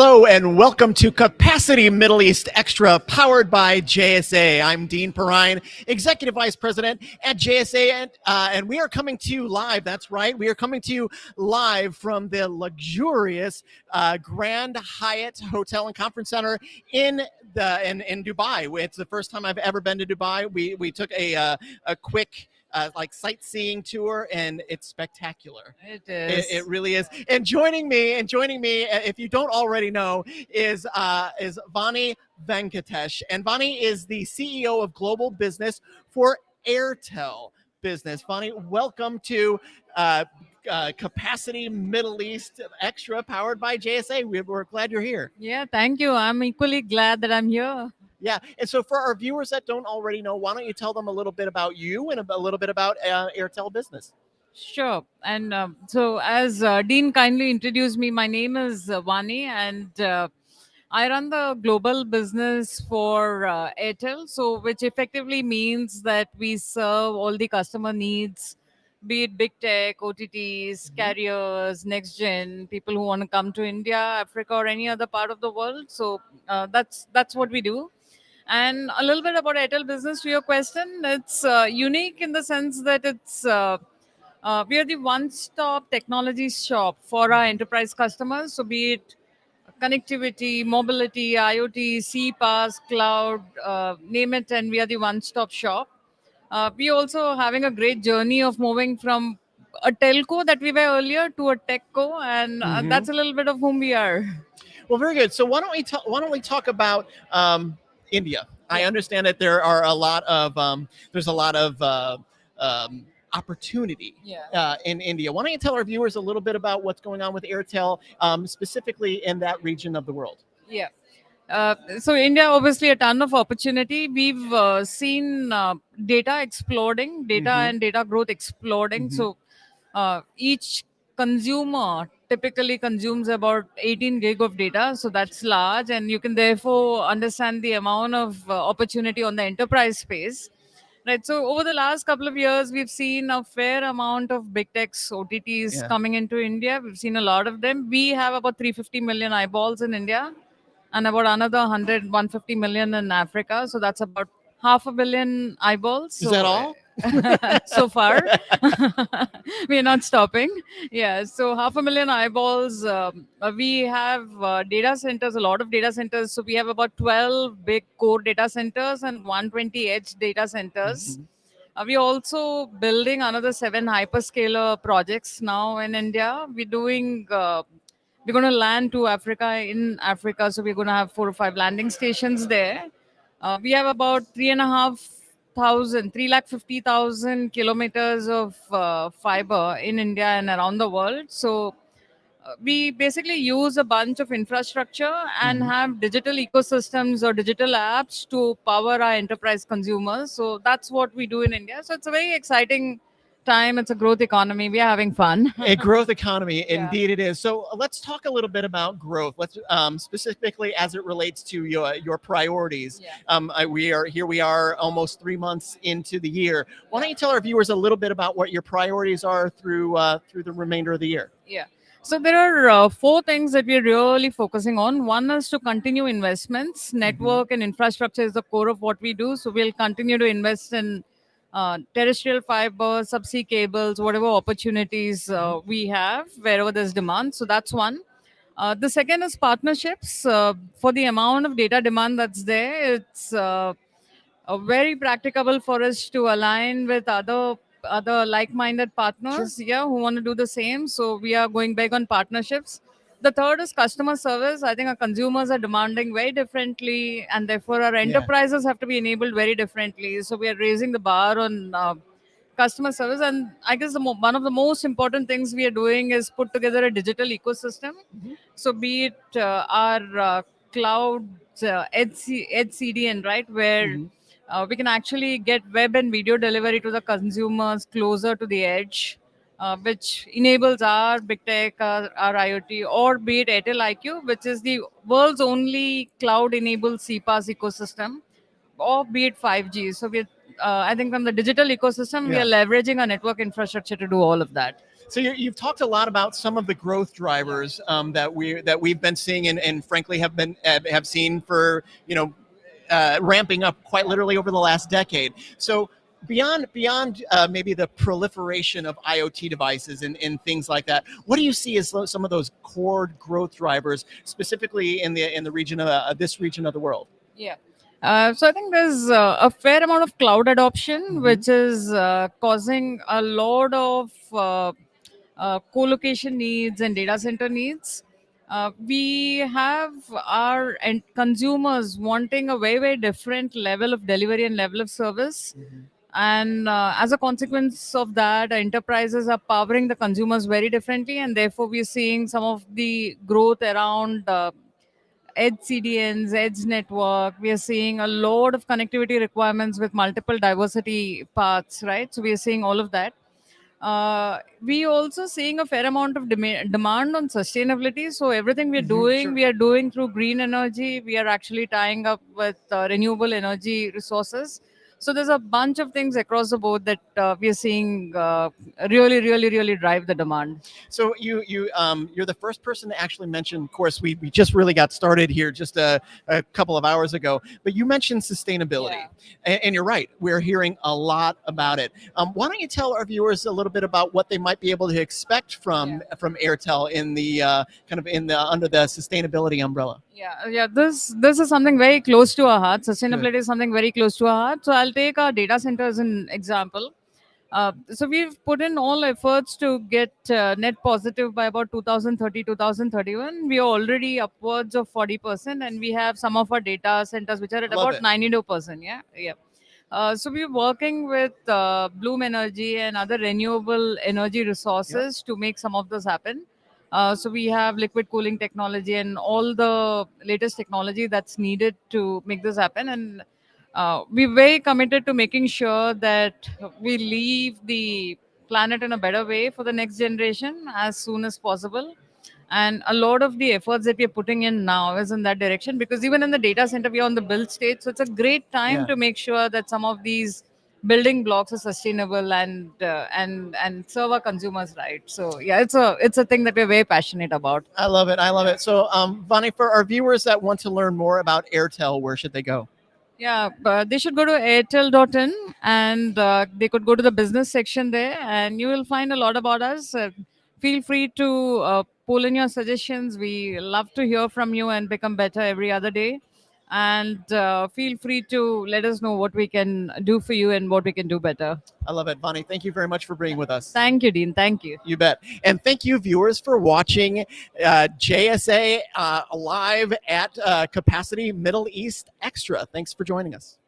Hello and welcome to Capacity Middle East Extra powered by JSA. I'm Dean Perrine, Executive Vice President at JSA, and, uh, and we are coming to you live. That's right. We are coming to you live from the luxurious uh, Grand Hyatt Hotel and Conference Center in the in, in Dubai. It's the first time I've ever been to Dubai. We, we took a, uh, a quick uh, like sightseeing tour, and it's spectacular. It is. It, it, really is. And joining me, and joining me, uh, if you don't already know, is uh, is Vani Venkatesh, and Vani is the CEO of Global Business for Airtel Business. Vani, welcome to. Uh, uh, capacity Middle East Extra powered by JSA. We're glad you're here. Yeah, thank you. I'm equally glad that I'm here. Yeah. And so for our viewers that don't already know, why don't you tell them a little bit about you and a little bit about uh, Airtel Business? Sure. And uh, so, as uh, Dean kindly introduced me, my name is uh, Vani, and uh, I run the global business for uh, Airtel. So, which effectively means that we serve all the customer needs, be it big tech, OTTs, mm-hmm. carriers, next gen, people who want to come to India, Africa, or any other part of the world. So, uh, that's that's what we do. And a little bit about Airtel Business to your question. It's uh, unique in the sense that it's uh, uh, we are the one-stop technology shop for our enterprise customers. So be it connectivity, mobility, IoT, CPaaS, cloud, uh, name it, and we are the one-stop shop. Uh, we also having a great journey of moving from a telco that we were earlier to a techco, and uh, mm-hmm. that's a little bit of whom we are. Well, very good. So why don't we talk? Why don't we talk about um, India. I understand that there are a lot of um, there's a lot of uh, um, opportunity yeah. uh, in India. Why don't you tell our viewers a little bit about what's going on with Airtel, um, specifically in that region of the world? Yeah. Uh, so India, obviously, a ton of opportunity. We've uh, seen uh, data exploding, data mm-hmm. and data growth exploding. Mm-hmm. So uh, each consumer typically consumes about 18 gig of data so that's large and you can therefore understand the amount of uh, opportunity on the enterprise space. Right so over the last couple of years we've seen a fair amount of big techs otts yeah. coming into india. We've seen a lot of them. We have about 350 million eyeballs in india and about another 100 150 million in africa so that's about half a billion eyeballs. Is so, that all so far. we are not stopping. Yeah, so half a million eyeballs. Um, uh, we have uh, data centers, a lot of data centers. So we have about 12 big core data centers and 120 edge data centers. Mm-hmm. Uh, we're also building another seven hyperscaler projects now in India. We're doing uh, we're going to land to Africa in Africa. So we're going to have four or five landing stations there. Uh, we have about three and a half thousand, three lakh fifty thousand kilometers of uh, fiber in India and around the world. So uh, we basically use a bunch of infrastructure and mm-hmm. have digital ecosystems or digital apps to power our enterprise consumers. So that's what we do in India. So it's a very exciting time. It's a growth economy. We are having fun. a growth economy, yeah. indeed it is. So let's talk a little bit about growth. Let's um, specifically as it relates to your your priorities. Yeah. Um, I, we are here. We are almost three months into the year. Why don't you tell our viewers a little bit about what your priorities are through uh, through the remainder of the year? Yeah. So there are uh, four things that we're really focusing on. One is to continue investments. Mm-hmm. Network mm-hmm. and infrastructure is the core of what we do. So we'll continue to invest in uh, terrestrial fiber, subsea cables, whatever opportunities uh, mm-hmm. we have wherever there's demand. So that's one. Uh, the second is partnerships. Uh, for the amount of data demand that's there, it's uh, very practicable for us to align with other other like-minded partners, sure. yeah, who want to do the same. So we are going big on partnerships. The third is customer service. I think our consumers are demanding very differently, and therefore our enterprises yeah. have to be enabled very differently. So we are raising the bar on uh, customer service. And I guess the one of the most important things we are doing is put together a digital ecosystem. Mm-hmm. So be it uh, our uh, cloud uh, edge, edge CDN, right, where mm-hmm. uh, we can actually get web and video delivery to the consumers closer to the edge uh, which enables our big tech, our, our, IoT, or be it Airtel IQ, which is the world's only cloud-enabled CPaaS ecosystem, or be it 5G. So we, uh, I think, from the digital ecosystem, yeah. we are leveraging our network infrastructure to do all of that. So you you've talked a lot about some of the growth drivers um, that we that we've been seeing and, and frankly have been have seen for you know uh, ramping up quite literally over the last decade. So beyond beyond uh, maybe the proliferation of IoT devices and, and things like that, what do you see as some of those core growth drivers, specifically in the in the region of uh, this region of the world? Yeah. Uh, so I think there's uh, a fair amount of cloud adoption, mm-hmm. which is uh, causing a lot of uh, uh, co-location needs and data center needs. Uh, we have our consumers wanting a very very different level of delivery and level of service. Mm-hmm. And as a consequence of that, enterprises are powering the consumers very differently, and therefore we're seeing some of the growth around edge CDNs, edge network. We are seeing a lot of connectivity requirements with multiple diversity paths, right? So we are seeing all of that. Uh, we also seeing a fair amount of dem- demand on sustainability. So everything we are mm-hmm, doing, sure. we are doing through green energy. We are actually tying up with uh, renewable energy resources. So there's a bunch of things across the board that uh, we are seeing uh, really, really, really drive the demand. So you you um, you're the first person to actually mention. Of course, we, we just really got started here just a, a couple of hours ago. But you mentioned sustainability, yeah. and, and, you're right. We're hearing a lot about it. Um, why don't you tell our viewers a little bit about what they might be able to expect from yeah. from Airtel in the uh, kind of in the under the sustainability umbrella? Yeah, yeah. This this is something very close to our heart. Sustainability Good. is something very close to our heart. So I'll take our data center as an example. Uh, so we've put in all efforts to get uh, net positive by about 2030 2031 we are already upwards of 40% and we have some of our data centers which are at Love about 92% yeah yeah uh, so we're working with uh, bloom energy and other renewable energy resources yep. to make some of this happen uh, so we have liquid cooling technology and all the latest technology that's needed to make this happen. And uh, we're very committed to making sure that we leave the planet in a better way for the next generation as soon as possible. And a lot of the efforts that we're putting in now is in that direction because even in the data center, we're on the build stage. So it's a great time yeah. to make sure that some of these building blocks are sustainable and uh, and and serve our consumers right so yeah it's a it's a thing that we're very passionate about i love it i love it so um vani for our viewers that want to learn more about airtel where should they go yeah but they should go to airtel.in and uh, they could go to the business section there and you will find a lot about us. Uh, feel free to uh, pull in your suggestions. We love to hear from you and become better every other day and uh, feel free to let us know what we can do for you and what we can do better. I love it, Bonnie. Thank you very much for being with us. Thank you, Dean. Thank you. You bet. And thank you, viewers, for watching uh, JSA uh, live at uh, Capacity Middle East Extra. Thanks for joining us.